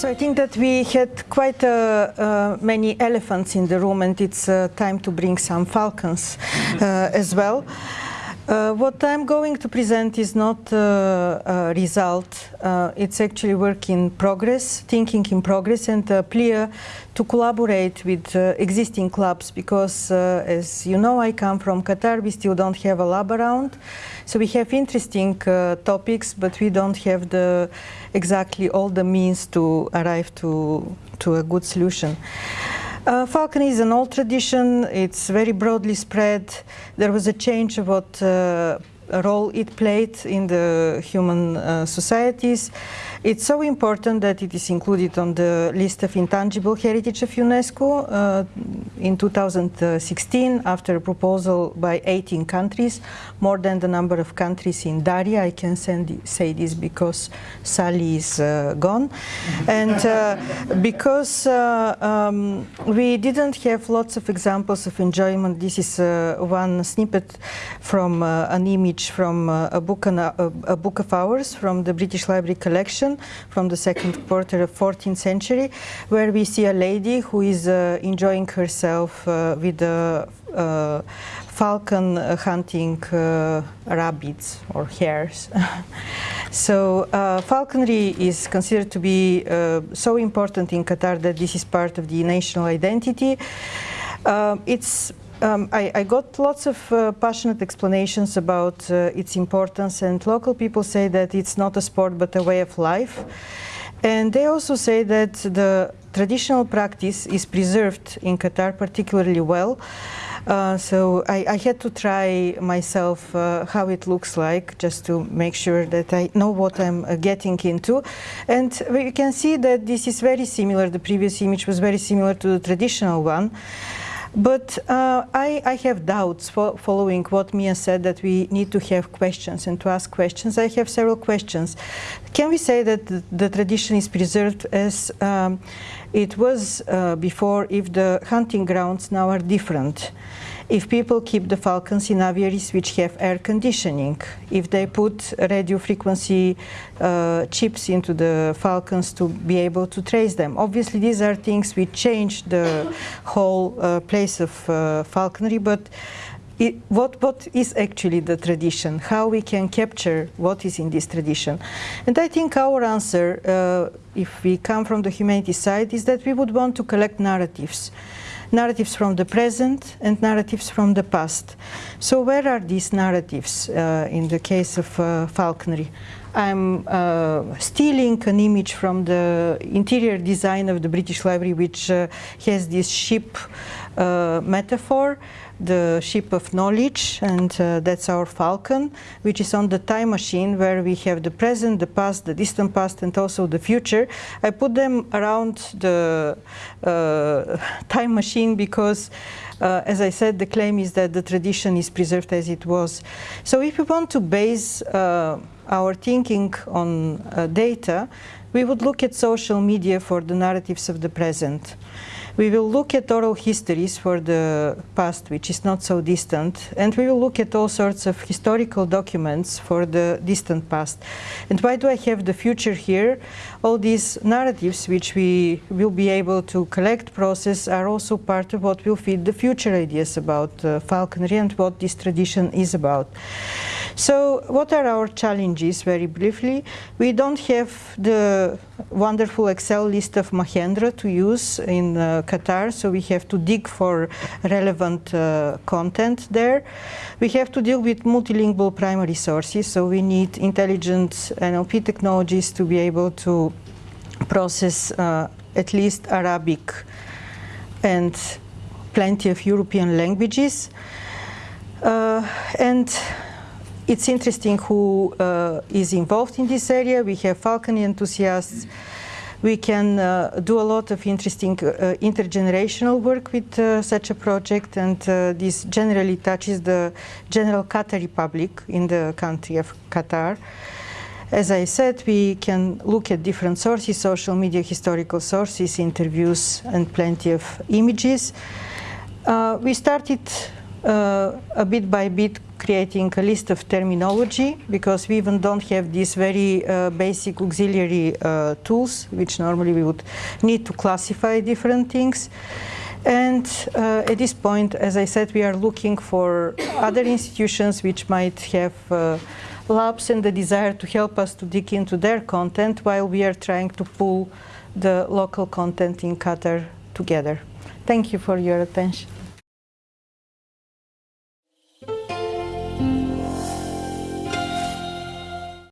So I think that we had quite uh, uh, many elephants in the room and it's uh, time to bring some falcons uh, as well. Uh, what I'm going to present is not uh, a result, uh, it's actually work in progress, thinking in progress and uh, a plea to collaborate with uh, existing clubs because as you know I come from Qatar, we still don't have a lab around. So we have interesting topics but we don't have the exactly all the means to arrive to, to a good solution. Uh, falconry is an old tradition, it's very broadly spread. There was a change of what uh, role it played in the human uh, societies. It's so important that it is included on the list of intangible heritage of UNESCO uh, in 2016 after a proposal by 18 countries, more than the number of countries in DARIAH. I can send, say this because Sally is uh, gone. and uh, because uh, um, we didn't have lots of examples of enjoyment, this is uh, one snippet from an image from a, book, a, a book of hours from the British Library collection from the second quarter of 14th century, where we see a lady who is uh, enjoying herself uh, with a uh, falcon hunting rabbits or hares. so falconry is considered to be so important in Qatar that this is part of the national identity. it's um, I, I, got lots of uh, passionate explanations about uh, its importance and local people say that it's not a sport but a way of life. And they also say that the traditional practice is preserved in Qatar particularly well. Uh, so I, I, had to try myself uh, how it looks like just to make sure that I know what I'm uh, getting into. And you can see that this is very similar, the previous image was very similar to the traditional one. But uh, I, I, have doubts fo following what Mia said that we need to have questions and to ask questions. I have several questions. Can we say that the, the tradition is preserved as um, it was uh, before if the hunting grounds now are different? If people keep the falcons in aviaries which have air conditioning, if they put radio frequency uh, chips into the falcons to be able to trace them. Obviously these are things which change the whole uh, place of uh, falconry, but it, what, what is actually the tradition, how we can capture what is in this tradition. And I think our answer, uh, if we come from the humanities side, is that we would want to collect narratives narratives from the present and narratives from the past. So where are these narratives uh, in the case of uh, falconry? I'm uh, stealing an image from the interior design of the British Library which uh, has this ship uh, metaphor the ship of knowledge and uh, that's our falcon which is on the time machine where we have the present the past the distant past and also the future. I put them around the uh, time machine because uh, as i said the claim is that the tradition is preserved as it was. So if we want to base uh, our thinking on uh, data we would look at social media for the narratives of the present we will look at oral histories for the past, which is not so distant, and we will look at all sorts of historical documents for the distant past. And why do I have the future here? All these narratives which we will be able to collect, process, are also part of what will feed the future ideas about uh, falconry and what this tradition is about. So what are our challenges, very briefly? We don't have the wonderful Excel list of Mahendra to use in uh, Qatar, so we have to dig for relevant uh, content there. We have to deal with multilingual primary sources, so we need intelligent NLP technologies to be able to process uh, at least Arabic and plenty of European languages. Uh, and it's interesting who uh, is involved in this area. We have falconry enthusiasts. We can uh, do a lot of interesting uh, intergenerational work with uh, such a project and uh, this generally touches the general Qatari public in the country of Qatar. As I said, we can look at different sources, social media, historical sources, interviews and plenty of images. Uh, we started a bit by bit creating a list of terminology because we even don't have these very uh, basic auxiliary uh, tools which normally we would need to classify different things. And uh, at this point, as I said, we are looking for other institutions which might have uh, labs and the desire to help us to dig into their content while we are trying to pull the local content in Qatar together. Thank you for your attention.